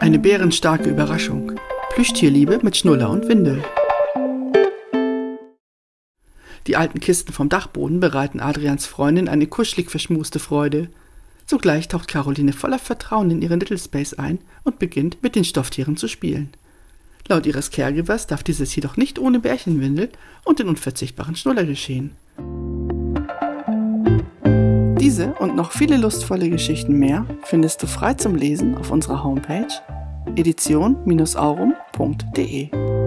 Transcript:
Eine bärenstarke Überraschung. Plüschtierliebe mit Schnuller und Windel. Die alten Kisten vom Dachboden bereiten Adrians Freundin eine kuschelig verschmuste Freude. Sogleich taucht Caroline voller Vertrauen in ihren Little Space ein und beginnt mit den Stofftieren zu spielen. Laut ihres Caregivers darf dieses jedoch nicht ohne Bärchenwindel und den unverzichtbaren Schnuller geschehen. Und noch viele lustvolle Geschichten mehr findest du frei zum Lesen auf unserer Homepage edition-aurum.de.